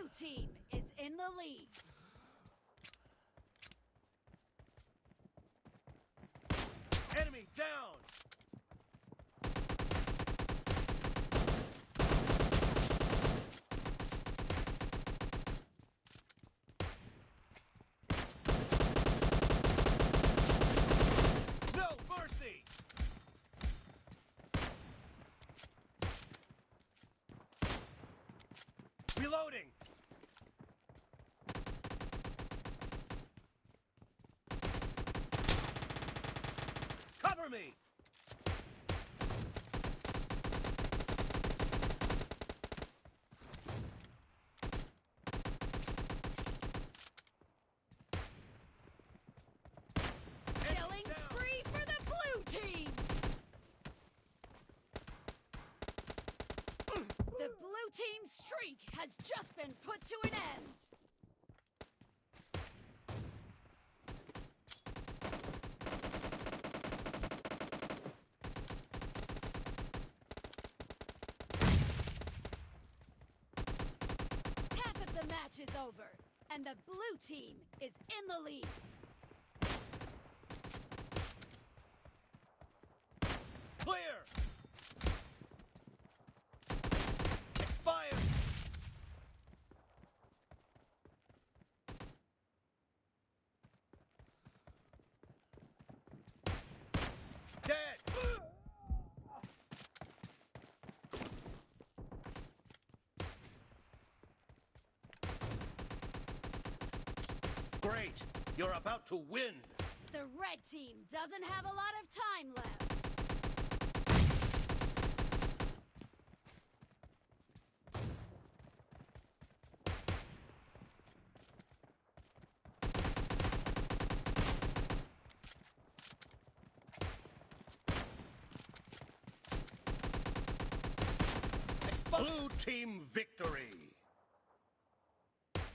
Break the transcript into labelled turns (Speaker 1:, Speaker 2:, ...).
Speaker 1: blue team is in the lead.
Speaker 2: Enemy down! Reloading! Me!
Speaker 1: The blue team's streak has just been put to an end. Half of the match is over, and the blue team is in the lead.
Speaker 2: Clear! Great! You're about to win!
Speaker 1: The red team doesn't have a lot of time left.
Speaker 2: Blue team victory!